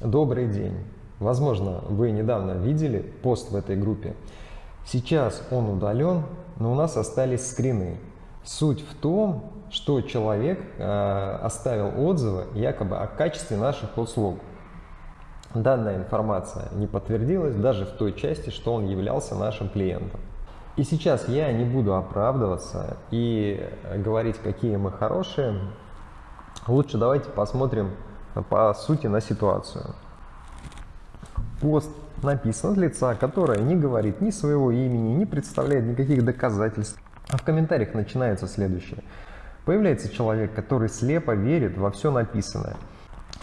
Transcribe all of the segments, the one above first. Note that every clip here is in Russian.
Добрый день. Возможно, вы недавно видели пост в этой группе. Сейчас он удален, но у нас остались скрины. Суть в том, что человек э, оставил отзывы якобы о качестве наших услуг. Данная информация не подтвердилась даже в той части, что он являлся нашим клиентом. И сейчас я не буду оправдываться и говорить, какие мы хорошие. Лучше давайте посмотрим по сути на ситуацию. Пост написан с лица, которое не говорит ни своего имени, не представляет никаких доказательств. А в комментариях начинается следующее. Появляется человек, который слепо верит во все написанное.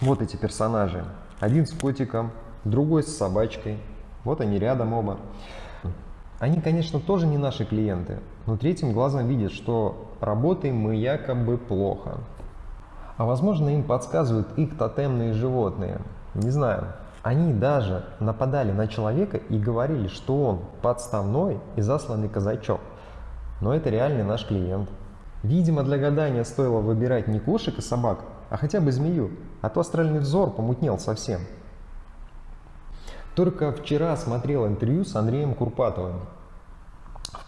Вот эти персонажи. Один с котиком, другой с собачкой. Вот они рядом оба. Они, конечно, тоже не наши клиенты, но третьим глазом видят, что работаем мы якобы плохо. А возможно, им подсказывают их тотемные животные. Не знаю. Они даже нападали на человека и говорили, что он подставной и засланный казачок. Но это реальный наш клиент. Видимо, для гадания стоило выбирать не кошек и собак, а хотя бы змею, а то астральный взор помутнел совсем. Только вчера смотрел интервью с Андреем Курпатовым,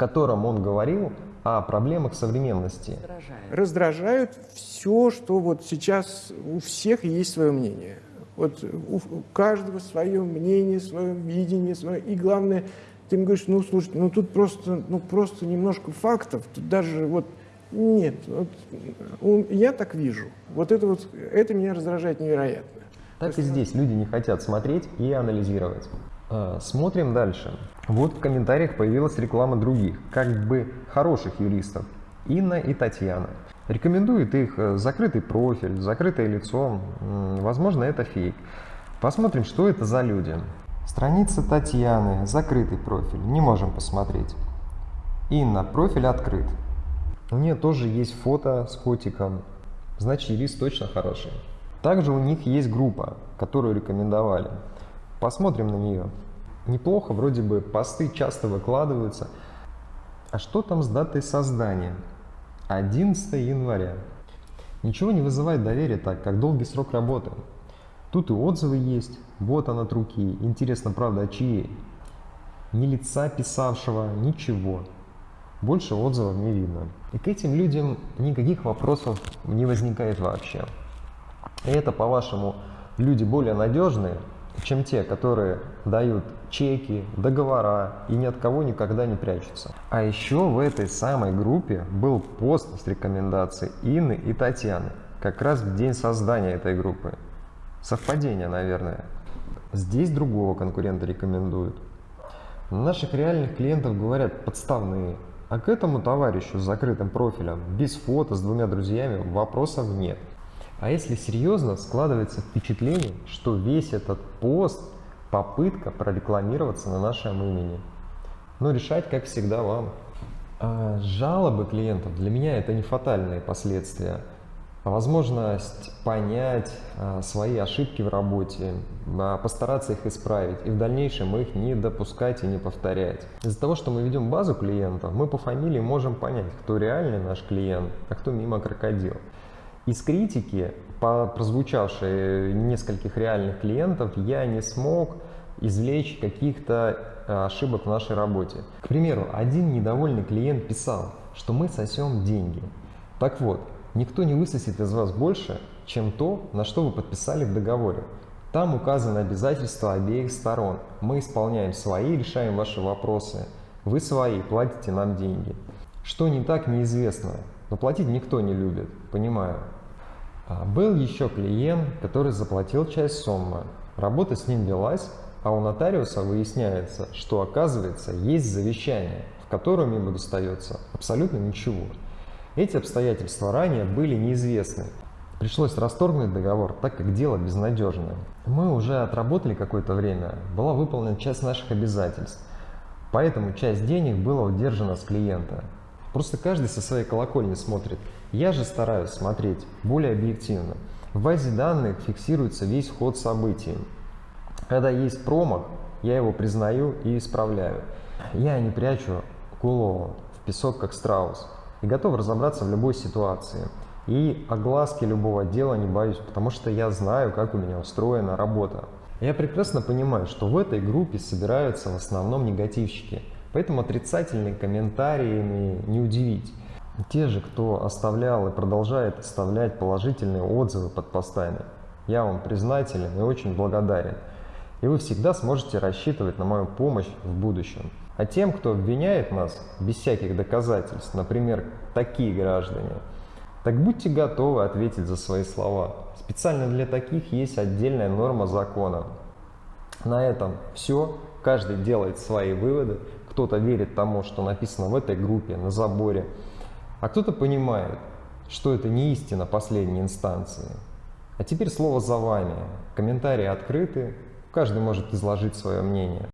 котором он говорил о проблемах современности. Раздражают все, что вот сейчас у всех есть свое мнение. Вот у каждого свое мнение, свое видение, свое. И главное, ты им говоришь, ну слушайте, ну тут просто, ну просто немножко фактов, тут даже вот нет, вот, я так вижу. Вот это вот, это меня раздражает невероятно. Так и здесь люди не хотят смотреть и анализировать. А, смотрим дальше. Вот в комментариях появилась реклама других, как бы хороших юристов. Инна и Татьяна. Рекомендует их э, закрытый профиль, закрытое лицо. Возможно, это фейк. Посмотрим, что это за люди. Страница Татьяны, закрытый профиль. Не можем посмотреть. Инна, профиль открыт. У нее тоже есть фото с котиком. Значит, юрист точно хороший. Также у них есть группа, которую рекомендовали. Посмотрим на нее. Неплохо, вроде бы посты часто выкладываются. А что там с датой создания? 11 января. Ничего не вызывает доверия так, как долгий срок работы. Тут и отзывы есть, вот она от руки. Интересно, правда, от чьей? Ни лица писавшего, ничего. Больше отзывов не видно. И к этим людям никаких вопросов не возникает вообще. И это, по-вашему, люди более надежные, чем те, которые дают чеки, договора и ни от кого никогда не прячутся. А еще в этой самой группе был пост с рекомендацией Инны и Татьяны, как раз в день создания этой группы. Совпадение, наверное. Здесь другого конкурента рекомендуют. Наших реальных клиентов говорят подставные, а к этому товарищу с закрытым профилем, без фото, с двумя друзьями вопросов нет. А если серьезно, складывается впечатление, что весь этот пост – попытка прорекламироваться на нашем имени. Но решать, как всегда, вам. А жалобы клиентов для меня это не фатальные последствия, возможность понять а, свои ошибки в работе, а, постараться их исправить и в дальнейшем их не допускать и не повторять. Из-за того, что мы ведем базу клиентов, мы по фамилии можем понять, кто реальный наш клиент, а кто мимо крокодил. Из критики, по прозвучавшей нескольких реальных клиентов, я не смог извлечь каких-то э, ошибок в нашей работе. К примеру, один недовольный клиент писал, что мы сосем деньги. Так вот, никто не высосет из вас больше, чем то, на что вы подписали в договоре. Там указаны обязательства обеих сторон. Мы исполняем свои, решаем ваши вопросы. Вы свои, платите нам деньги. Что не так, неизвестно. Но платить никто не любит, понимаю. А был еще клиент, который заплатил часть суммы. Работа с ним велась, а у нотариуса выясняется, что оказывается есть завещание, в котором ему достается абсолютно ничего. Эти обстоятельства ранее были неизвестны. Пришлось расторгнуть договор, так как дело безнадежное. Мы уже отработали какое-то время, была выполнена часть наших обязательств. Поэтому часть денег была удержана с клиента. Просто каждый со своей колокольни смотрит. Я же стараюсь смотреть более объективно. В базе данных фиксируется весь ход событий. Когда есть промах, я его признаю и исправляю. Я не прячу голову в песок, как страус, и готов разобраться в любой ситуации. И огласки любого дела не боюсь, потому что я знаю, как у меня устроена работа. Я прекрасно понимаю, что в этой группе собираются в основном негативщики, поэтому отрицательные комментариями не удивить. Те же, кто оставлял и продолжает оставлять положительные отзывы под постами, я вам признателен и очень благодарен. И вы всегда сможете рассчитывать на мою помощь в будущем. А тем, кто обвиняет нас без всяких доказательств, например, такие граждане, так будьте готовы ответить за свои слова. Специально для таких есть отдельная норма закона. На этом все. Каждый делает свои выводы. Кто-то верит тому, что написано в этой группе, на заборе. А кто-то понимает, что это не истина последней инстанции. А теперь слово за вами. Комментарии открыты. Каждый может изложить свое мнение.